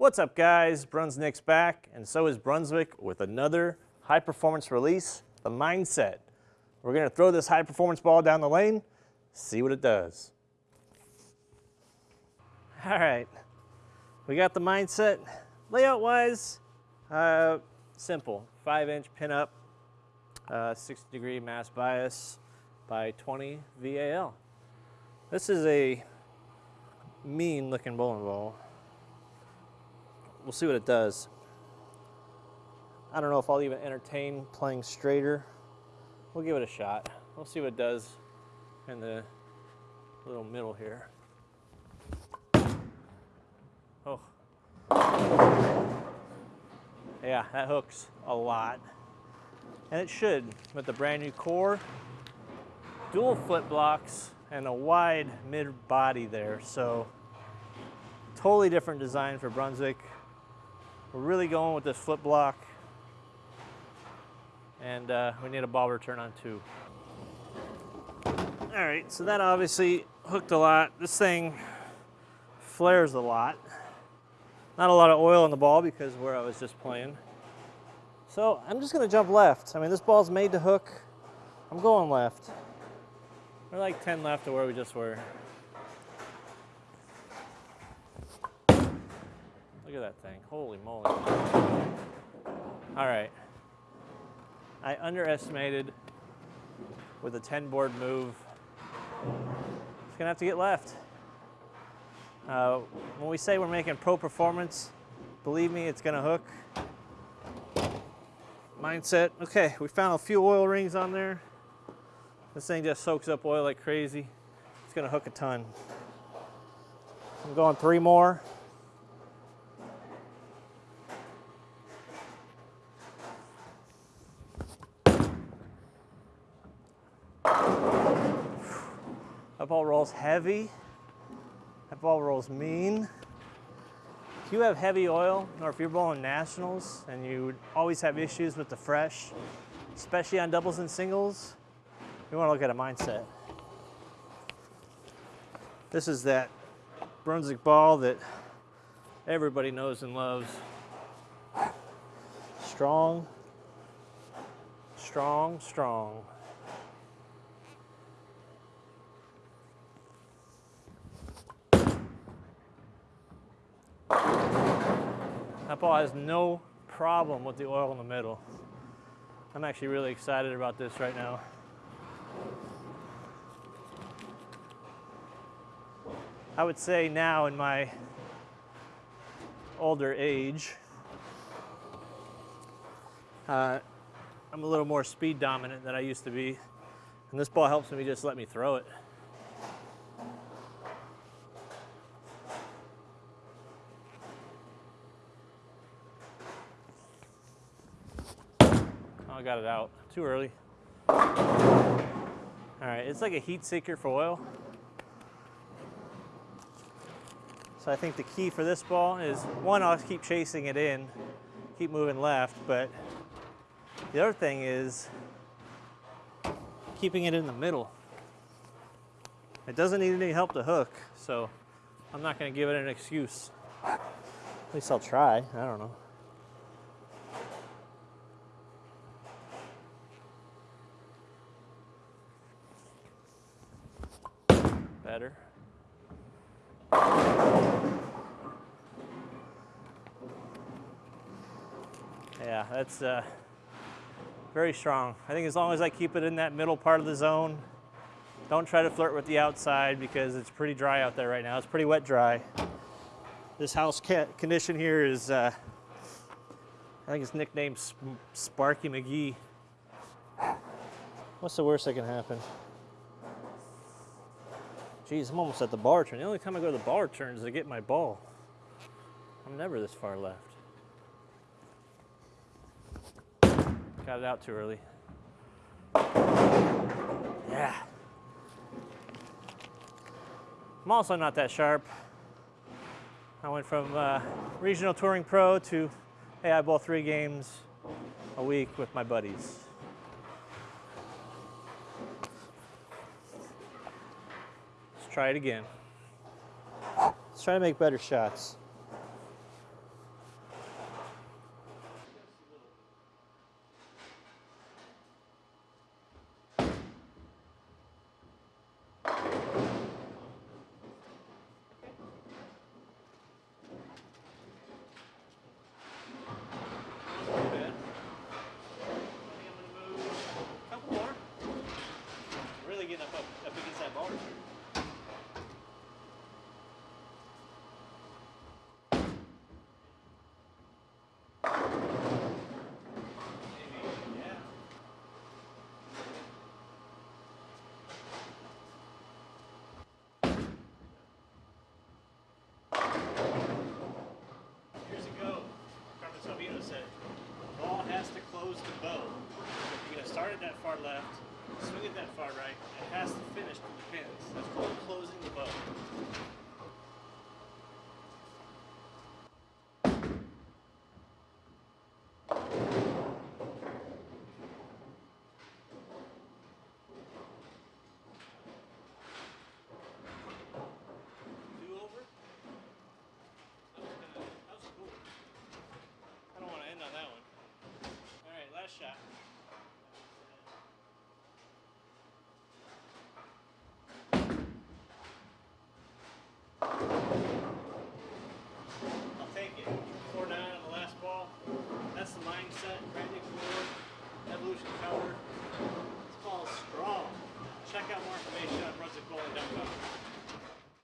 What's up guys, Brunsnick's back, and so is Brunswick with another high performance release, the Mindset. We're gonna throw this high performance ball down the lane, see what it does. All right, we got the Mindset. Layout wise, uh, simple, five inch pin up, uh, 60 degree mass bias by 20 VAL. This is a mean looking bowling ball we'll see what it does. I don't know if I'll even entertain playing straighter. We'll give it a shot. We'll see what it does in the little middle here. Oh. Yeah, that hooks a lot. And it should, with the brand new core, dual foot blocks, and a wide mid body there. So totally different design for Brunswick. We're really going with this flip block. And uh, we need a ball return on two. All right, so that obviously hooked a lot. This thing flares a lot. Not a lot of oil in the ball because where I was just playing. So I'm just gonna jump left. I mean, this ball's made to hook. I'm going left. We're like 10 left to where we just were. Look at that thing. Holy moly. All right. I underestimated with a 10 board move. It's gonna have to get left. Uh, when we say we're making pro performance, believe me, it's gonna hook. Mindset, okay, we found a few oil rings on there. This thing just soaks up oil like crazy. It's gonna hook a ton. I'm going three more. That ball rolls heavy. That ball rolls mean. If you have heavy oil, or if you're bowling nationals and you always have issues with the fresh, especially on doubles and singles, you want to look at a mindset. This is that Brunswick ball that everybody knows and loves. Strong, strong, strong. That ball has no problem with the oil in the middle. I'm actually really excited about this right now. I would say now in my older age, uh, I'm a little more speed dominant than I used to be. And this ball helps me just let me throw it. I got it out too early. All right, it's like a heat seeker for oil. So I think the key for this ball is one, I'll keep chasing it in, keep moving left, but the other thing is keeping it in the middle. It doesn't need any help to hook, so I'm not gonna give it an excuse. At least I'll try, I don't know. Better. Yeah, that's uh, very strong. I think as long as I keep it in that middle part of the zone, don't try to flirt with the outside because it's pretty dry out there right now. It's pretty wet dry. This house condition here is, uh, I think it's nicknamed Sparky McGee. What's the worst that can happen? Geez, I'm almost at the ball return. The only time I go to the ball return is to get my ball. I'm never this far left. Got it out too early. Yeah. I'm also not that sharp. I went from uh, regional touring pro to, hey, I three games a week with my buddies. Try it again. Let's try to make better shots. Swing it that far right. It has to finish to the pins. That's called closing the bow.